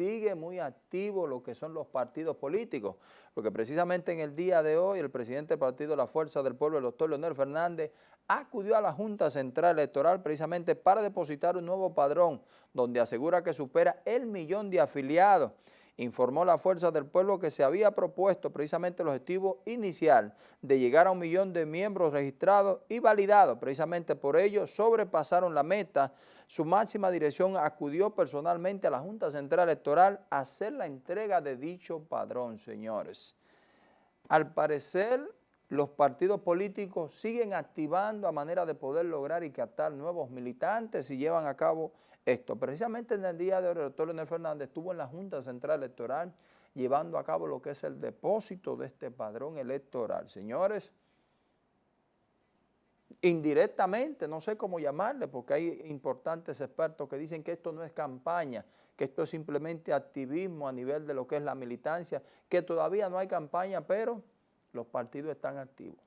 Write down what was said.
sigue muy activo lo que son los partidos políticos, porque precisamente en el día de hoy el presidente del Partido La Fuerza del Pueblo, el doctor Leonel Fernández, acudió a la Junta Central Electoral precisamente para depositar un nuevo padrón, donde asegura que supera el millón de afiliados informó la Fuerza del Pueblo que se había propuesto precisamente el objetivo inicial de llegar a un millón de miembros registrados y validados. Precisamente por ello sobrepasaron la meta. Su máxima dirección acudió personalmente a la Junta Central Electoral a hacer la entrega de dicho padrón, señores. Al parecer, los partidos políticos siguen activando a manera de poder lograr y captar nuevos militantes y llevan a cabo esto. Precisamente en el día de hoy, el doctor Leonel Fernández estuvo en la Junta Central Electoral llevando a cabo lo que es el depósito de este padrón electoral. Señores, indirectamente, no sé cómo llamarle, porque hay importantes expertos que dicen que esto no es campaña, que esto es simplemente activismo a nivel de lo que es la militancia, que todavía no hay campaña, pero los partidos están activos.